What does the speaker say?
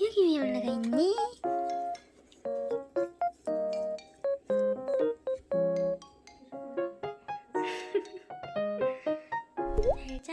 여기 위에 올라가 있니? 잘자